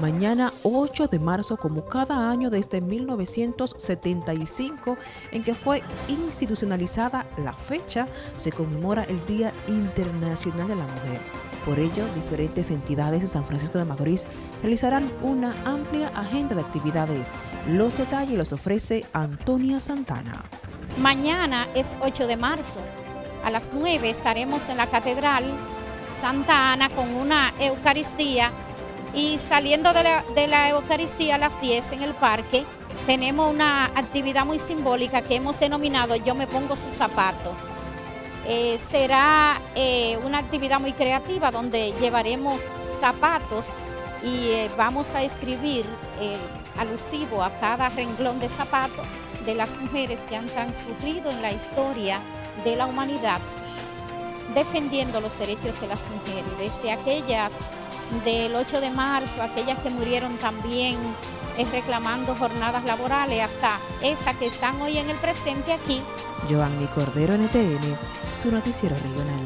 mañana 8 de marzo como cada año desde 1975 en que fue institucionalizada la fecha, se conmemora el Día Internacional de la Mujer. Por ello, diferentes entidades de San Francisco de Macorís realizarán una amplia agenda de actividades. Los detalles los ofrece Antonia Santana. Mañana es 8 de marzo. A las 9 estaremos en la Catedral Santa Ana con una Eucaristía y saliendo de la, Eucaristía a las 10 en el parque, tenemos una actividad muy simbólica que hemos denominado Yo me pongo su zapato. Eh, será eh, una actividad muy creativa donde llevaremos zapatos y eh, vamos a escribir alusivo a cada renglón de zapato de las mujeres que han transcurrido en la historia de la humanidad defendiendo los derechos de las mujeres, desde aquellas del 8 de marzo, aquellas que murieron también eh, reclamando jornadas laborales, hasta estas que están hoy en el presente aquí. Joanny Cordero, NTN, su noticiero regional.